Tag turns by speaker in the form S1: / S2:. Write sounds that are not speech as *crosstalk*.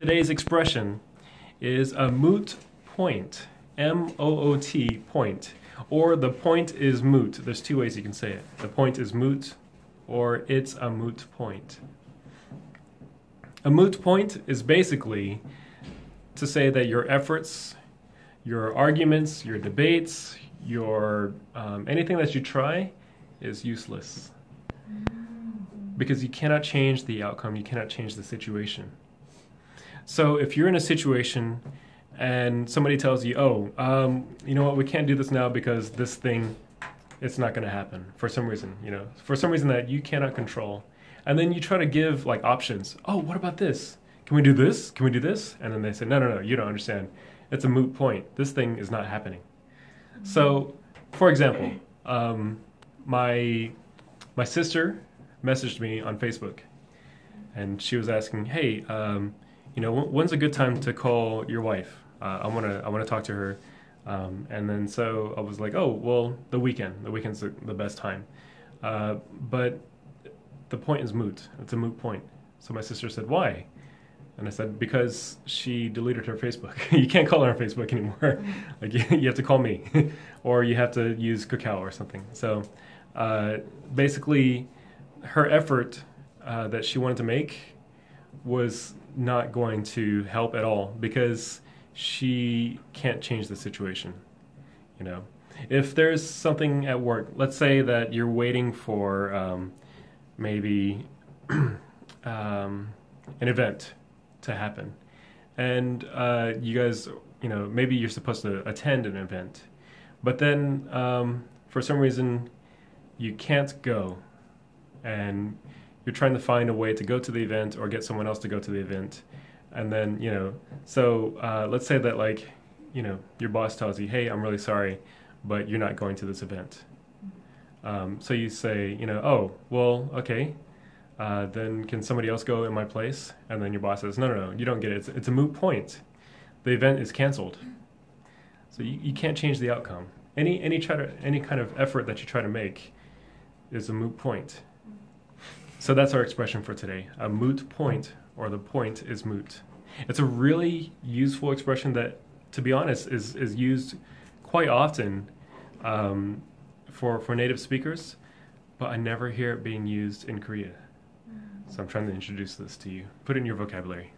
S1: Today's expression is a moot point. M O O T point. Or the point is moot. There's two ways you can say it. The point is moot, or it's a moot point. A moot point is basically to say that your efforts, your arguments, your debates, your um, anything that you try is useless because you cannot change the outcome, you cannot change the situation. So if you're in a situation and somebody tells you, "Oh, um, you know what? We can't do this now because this thing, it's not going to happen for some reason. You know, for some reason that you cannot control." And then you try to give like options. Oh, what about this? Can we do this? Can we do this? And then they say, "No, no, no. You don't understand. It's a moot point. This thing is not happening." So, for example, um, my my sister messaged me on Facebook, and she was asking, "Hey, um, you know, when's a good time to call your wife? Uh, I want to I want to talk to her." Um, and then so I was like, "Oh, well, the weekend. The weekend's the, the best time." Uh, but the point is moot. It's a moot point. So my sister said, "Why?" And I said, because she deleted her Facebook. *laughs* you can't call her on Facebook anymore. *laughs* like you, you, have to call me, *laughs* or you have to use Kakao or something. So uh, basically, her effort uh, that she wanted to make was not going to help at all because she can't change the situation. You know, if there's something at work, let's say that you're waiting for um, maybe *clears throat* um, an event to happen, and uh, you guys, you know, maybe you're supposed to attend an event, but then um, for some reason you can't go and you're trying to find a way to go to the event or get someone else to go to the event. And then you know so uh, let's say that like you know your boss tells you hey i'm really sorry but you're not going to this event. Um, so you say you know oh well okay uh, then can somebody else go in my place? And then your boss says no no no you don't get it. It's, it's a moot point. The event is canceled. So you, you can't change the outcome. Any any try to any kind of effort that you try to make is a moot point so that's our expression for today a moot point, or the point is moot. It's a really useful expression that, to be honest, is, is used quite often um, for, for native speakers, but I never hear it being used in Korea. So I'm trying to introduce this to you. Put it in your vocabulary.